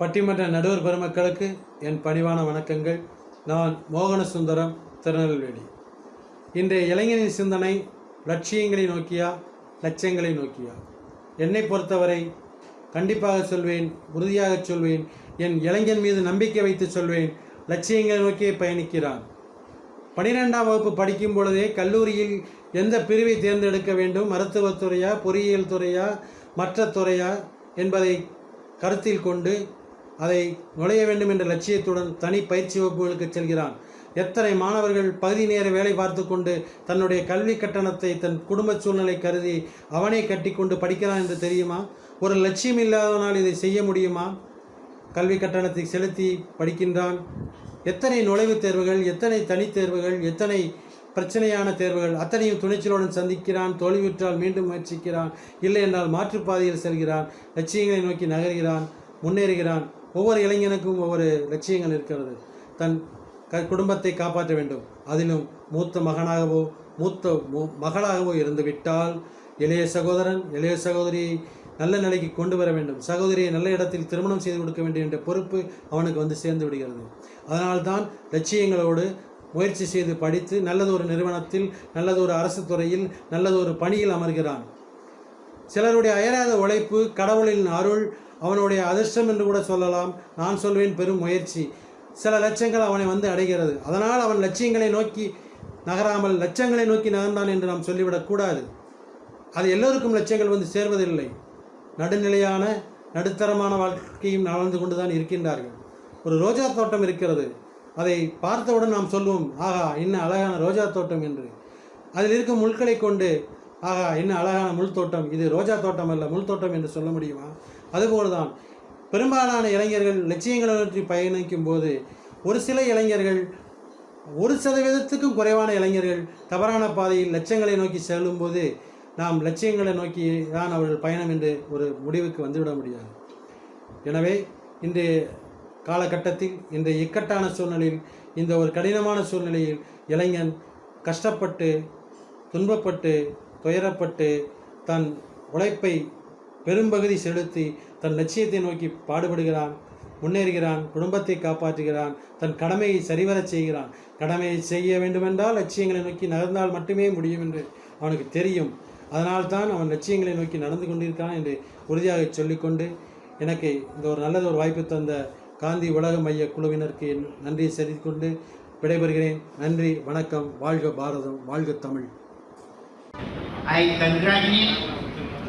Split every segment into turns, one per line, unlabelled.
பட்டிமன்ற நடுவர் பெருமக்களுக்கு என் பணிவான வணக்கங்கள். நான் மோகன சுந்தரம் திருநெல்வேலி. இன்றைய இளைஞனின் சிந்தனை லட்சியங்களை நோக்கியா லட்சியங்களை நோக்கியா? என்னை பொறுத்தவரை கண்டிப்பாக சொல்வேன் உறுதியாக சொல்வேன் என் இளைஞன் மீது நம்பிக்கை வைத்து சொல்வேன் லட்சியங்களை நோக்கியே பயணிக்கிறான். பனிரெண்டாம் வகுப்பு படிக்கும் பொழுதே கல்லூரியில் எந்த பிரிவை தேர்ந்தெடுக்க வேண்டும் மருத்துவத் துறையா பொறியியல் துறையா மற்ற துறையா என்பதை கருத்தில் கொண்டு அதை நுழைய வேண்டும் என்ற லட்சியத்துடன் தனி பயிற்சி வகுப்புகளுக்கு செல்கிறான். எத்தனை மாணவர்கள் பகுதி நேர வேலை பார்த்து கொண்டு தன்னுடைய கல்வி கட்டணத்தை தன் குடும்ப சூழ்நிலை கருதி அவனே கட்டிக்கொண்டு படிக்கிறான் என்று தெரியுமா? ஒரு லட்சியம் இல்லாதவனால் இதை செய்ய முடியுமா? கல்வி கட்டணத்தை செலுத்தி படிக்கின்றான். எத்தனை நுழைவுத் தேர்வுகள் எத்தனை தனித்தேர்வுகள் எத்தனை பிரச்சனையான தேர்வுகள் அத்தனையும் துணிச்சலுடன் சந்திக்கிறான் தோல்வியுற்றால் மீண்டும் முயற்சிக்கிறான் இல்லை என்றால் மாற்றுப்பாதையில் செல்கிறான் லட்சியங்களை நோக்கி நகர்கிறான் முன்னேறுகிறான். ஒவ்வொரு இளைஞனுக்கும் ஒவ்வொரு லட்சியங்கள் இருக்கிறது. தன் க குடும்பத்தை காப்பாற்ற வேண்டும். அதிலும் மூத்த மகனாகவோ மூத்த மகளாகவோ இருந்து விட்டால் இளைய சகோதரன் இளைய சகோதரியை நல்ல நிலைக்கு கொண்டு வர வேண்டும். சகோதரியை நல்ல இடத்தில் திருமணம் செய்து கொடுக்க வேண்டும் என்ற பொறுப்பு அவனுக்கு வந்து சேர்ந்து விடுகிறது. அதனால்தான் லட்சியங்களோடு முயற்சி செய்து படித்து நல்லதொரு நிறுவனத்தில் நல்லதொரு அரசு துறையில் நல்லதொரு பணியில் அமர்கிறான். சிலருடைய அயராத உழைப்பு கடவுளின் அருள் அவனுடைய அதிர்ஷ்டம் என்று கூட சொல்லலாம். நான் சொல்வேன் பெரும் முயற்சி. சில லட்சங்கள் அவனை வந்து அடைகிறது. அதனால் அவன் லட்சியங்களை நோக்கி நகராமல் லட்சங்களை நோக்கி நகர்ந்தான் என்று நாம் சொல்லிவிடக்கூடாது அது எல்லோருக்கும் லட்சியங்கள் வந்து சேர்வதில்லை. நடுநிலையான நடுத்தரமான வாழ்க்கையும் நடந்து கொண்டு தான் இருக்கின்றார்கள். ஒரு ரோஜா தோட்டம் இருக்கிறது. அதை பார்த்தவுடன் நாம் சொல்லுவோம் ஆகா இன்னும் அழகான ரோஜா தோட்டம் என்று. அதில் இருக்கும் முட்களை கொண்டு ஆகா என்ன அழகான முள் தோட்டம். இது ரோஜா தோட்டம் அல்ல முள் தோட்டம் என்று சொல்ல முடியுமா? அதுபோல்தான். பெரும்பாலான இளைஞர்கள் லட்சியங்களை நோக்கி பயணிக்கும் போது ஒரு சில இளைஞர்கள் ஒரு சதவீதத்துக்கும் குறைவான இளைஞர்கள் தவறான பாதையில் லட்சியங்களை நோக்கி செல்லும்போது நாம் லட்சியங்களை நோக்கி தான் அவர்கள் பயணம் என்று ஒரு முடிவுக்கு வந்துவிட முடியாது. எனவே இன்றைய காலகட்டத்தில் இந்த இக்கட்டான சூழ்நிலையில் இந்த ஒரு கடினமான சூழ்நிலையில் இளைஞன் கஷ்டப்பட்டு துன்பப்பட்டு துயரப்பட்டு தன் உழைப்பை பெரும்பகுதி செலுத்தி தன் லட்சியத்தை நோக்கி பாடுபடுகிறான் முன்னேறுகிறான் குடும்பத்தை காப்பாற்றுகிறான் தன் கடமையை சரிவரச் செய்கிறான். கடமையை செய்ய வேண்டுமென்றால் லட்சியங்களை நோக்கி நகர்ந்தால் மட்டுமே முடியும் என்று அவனுக்கு தெரியும். அதனால்தான் அவன் லட்சியங்களை நோக்கி நடந்து கொண்டிருக்கான் என்று உறுதியாக சொல்லிக்கொண்டு எனக்கு இந்த ஒரு நல்லது ஒரு வாய்ப்பு தந்த காந்தி உலக மைய குழுவினருக்கு என் நன்றியை செலுத்திக்கொண்டு விடைபெறுகிறேன். நன்றி வணக்கம் வாழ்க பாரதம் வாழ்க Tamil.
I congratulate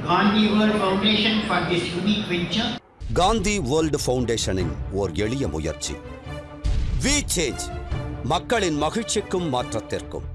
Gandhi World Foundation for this unique venture.
Gandhi world ஃபவுண்டேஷனின் ஓர் எளிய முயற்சி வி சேஞ்ச் மக்களின் மகிழ்ச்சிக்கும் மாற்றத்திற்கும்